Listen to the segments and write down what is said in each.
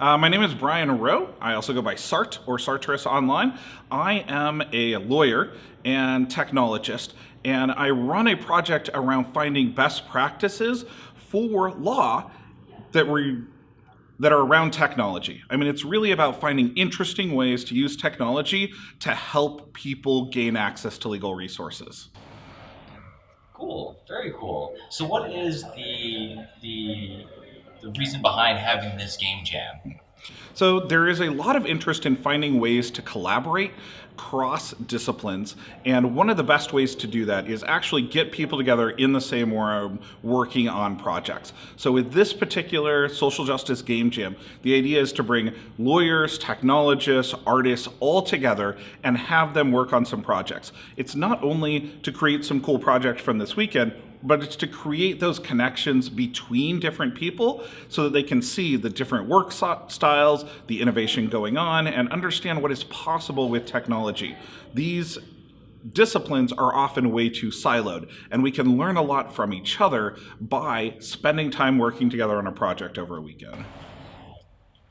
Uh, my name is Brian Rowe. I also go by Sart or Sartris online. I am a lawyer and technologist, and I run a project around finding best practices for law that we that are around technology. I mean, it's really about finding interesting ways to use technology to help people gain access to legal resources. Cool, very cool. So, what is the the the reason behind having this game jam? So there is a lot of interest in finding ways to collaborate cross disciplines and one of the best ways to do that is actually get people together in the same room working on projects. So with this particular social justice game jam, the idea is to bring lawyers, technologists, artists all together and have them work on some projects. It's not only to create some cool project from this weekend, but it's to create those connections between different people so that they can see the different work styles, the innovation going on, and understand what is possible with technology. These disciplines are often way too siloed, and we can learn a lot from each other by spending time working together on a project over a weekend.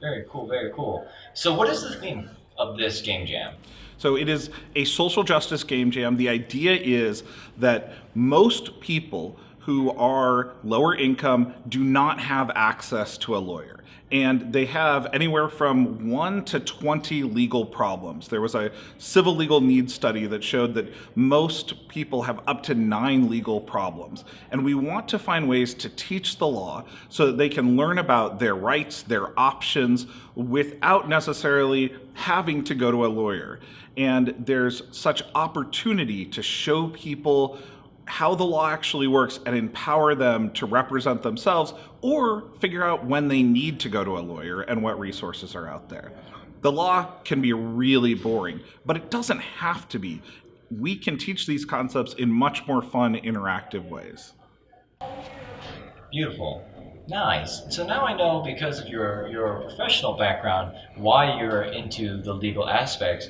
Very cool, very cool. So what is the theme of this game jam? So it is a social justice game jam. The idea is that most people who are lower income do not have access to a lawyer and they have anywhere from 1 to 20 legal problems. There was a civil legal needs study that showed that most people have up to 9 legal problems. And we want to find ways to teach the law so that they can learn about their rights, their options, without necessarily having to go to a lawyer. And there's such opportunity to show people how the law actually works and empower them to represent themselves or figure out when they need to go to a lawyer and what resources are out there. The law can be really boring, but it doesn't have to be. We can teach these concepts in much more fun, interactive ways. Beautiful. Nice. So now I know because of your, your professional background why you're into the legal aspects.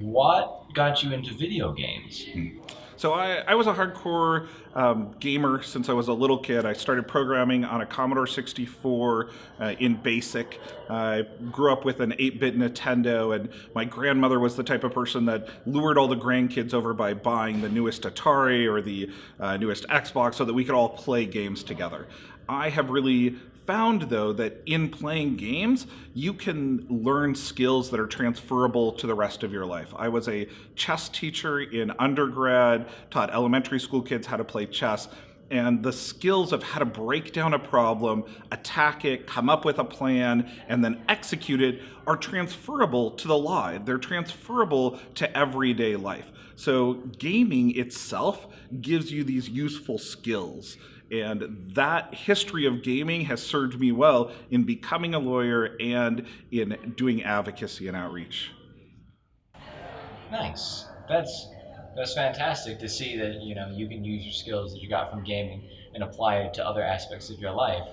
What got you into video games? Hmm. So I, I was a hardcore um, gamer since I was a little kid. I started programming on a Commodore 64 uh, in BASIC. I grew up with an 8-bit Nintendo, and my grandmother was the type of person that lured all the grandkids over by buying the newest Atari or the uh, newest Xbox so that we could all play games together. I have really found though that in playing games you can learn skills that are transferable to the rest of your life. I was a chess teacher in undergrad, taught elementary school kids how to play chess and the skills of how to break down a problem, attack it, come up with a plan, and then execute it are transferable to the law. They're transferable to everyday life. So gaming itself gives you these useful skills. And that history of gaming has served me well in becoming a lawyer and in doing advocacy and outreach. Nice. That's that's fantastic to see that you know you can use your skills that you got from gaming and apply it to other aspects of your life.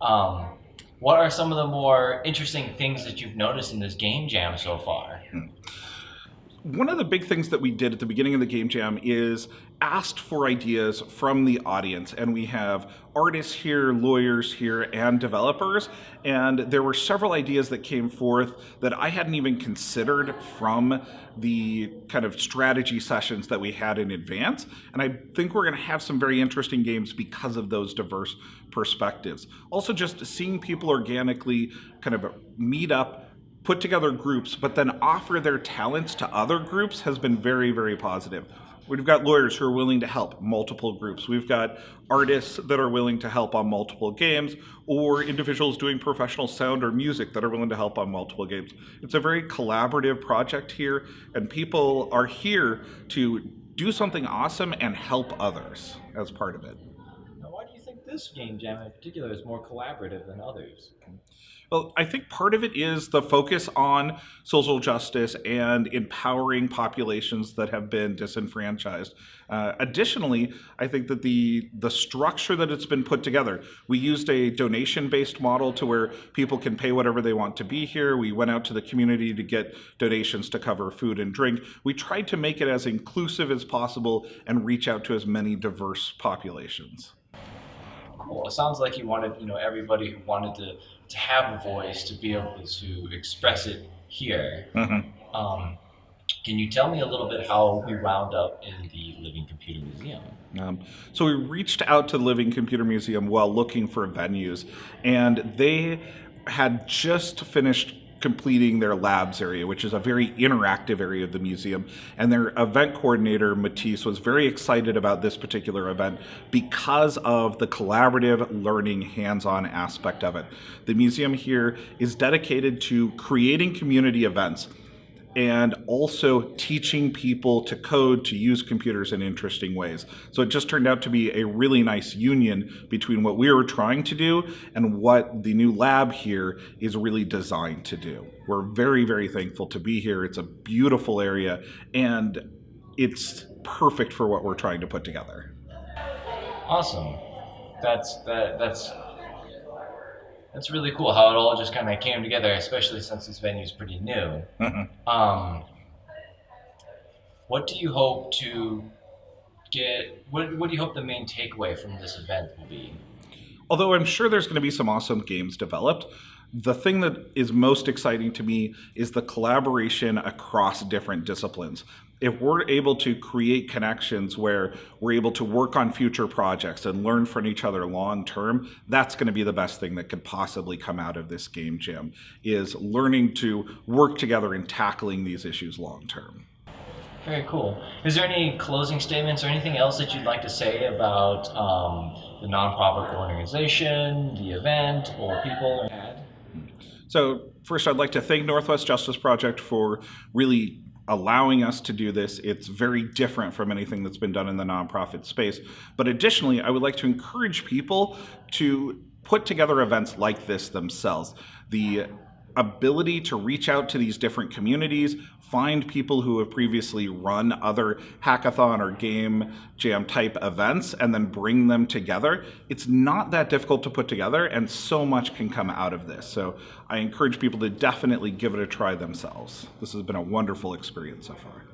Um, what are some of the more interesting things that you've noticed in this game jam so far? Hmm one of the big things that we did at the beginning of the game jam is asked for ideas from the audience. And we have artists here lawyers here and developers. And there were several ideas that came forth that i hadn't even considered from the kind of strategy sessions that we had in advance. And i think we're going to have some very interesting games because of those diverse perspectives. Also just seeing people organically kind of meet up put together groups, but then offer their talents to other groups has been very, very positive. We've got lawyers who are willing to help multiple groups. We've got artists that are willing to help on multiple games, or individuals doing professional sound or music that are willing to help on multiple games. It's a very collaborative project here, and people are here to do something awesome and help others as part of it. Now, why do you think this game jam in particular is more collaborative than others? Well, I think part of it is the focus on social justice and empowering populations that have been disenfranchised. Uh, additionally, I think that the the structure that it's been put together, we used a donation-based model to where people can pay whatever they want to be here. We went out to the community to get donations to cover food and drink. We tried to make it as inclusive as possible and reach out to as many diverse populations It sounds like you wanted, you know, everybody who wanted to to have a voice to be able to express it here. Mhm. Um, can you tell me a little bit how we wound up in the Living Computer Museum? Um, so we reached out to the Living Computer Museum while looking for venues, and they had just finished completing their labs area, which is a very interactive area of the museum. And their event coordinator, Matisse, was very excited about this particular event because of the collaborative learning hands-on aspect of it. The museum here is dedicated to creating community events and also teaching people to code to use computers in interesting ways. So it just turned out to be a really nice union between what we were trying to do and what the new lab here is really designed to do. We're very, very thankful to be here. It's a beautiful area and it's perfect for what we're trying to put together. Awesome. That's that. That's that's really cool how it all just kind of came together, especially since this venue is pretty new. Um, what do you hope to get? What, what do you hope the main takeaway from this event will be? Although I'm sure there's going to be some awesome games developed, the thing that is most exciting to me is the collaboration across different disciplines. If we're able to create connections where we're able to work on future projects and learn from each other long term, that's going to be the best thing that could possibly come out of this game jam is learning to work together and tackling these issues long term. Very cool. Is there any closing statements or anything else that you'd like to say about um, the nonprofit organization, the event, or people? So first, I'd like to thank Northwest Justice Project for really allowing us to do this. It's very different from anything that's been done in the nonprofit space. But additionally, I would like to encourage people to put together events like this themselves. The ability to reach out to these different communities, find people who have previously run other hackathon or game jam type events, and then bring them together. It's not that difficult to put together, and so much can come out of this. So I encourage people to definitely give it a try themselves. This has been a wonderful experience so far.